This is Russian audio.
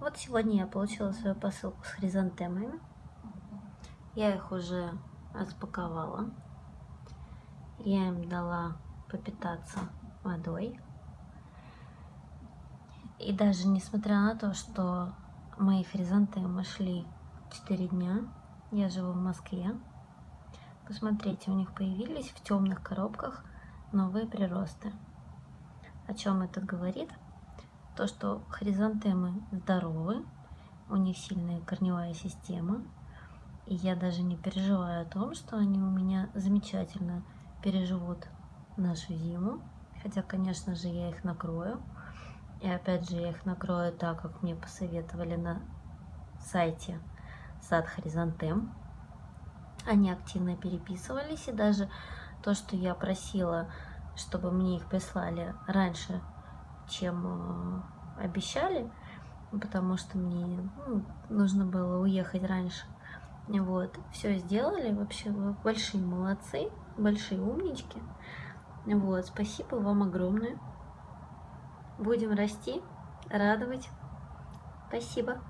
Вот сегодня я получила свою посылку с хризантемами. Я их уже распаковала. Я им дала попитаться водой. И даже несмотря на то, что мои хризантемы шли 4 дня, я живу в Москве. Посмотрите, у них появились в темных коробках новые приросты. О чем это говорит? То, что хризантемы здоровы, у них сильная корневая система, и я даже не переживаю о том, что они у меня замечательно переживут нашу зиму. Хотя, конечно же, я их накрою. И опять же, я их накрою так, как мне посоветовали на сайте сад хризантем. Они активно переписывались, и даже то, что я просила, чтобы мне их прислали раньше, чем э, обещали, потому что мне ну, нужно было уехать раньше. Вот, все сделали, вообще большие молодцы, большие умнички. Вот, спасибо вам огромное. Будем расти, радовать. Спасибо.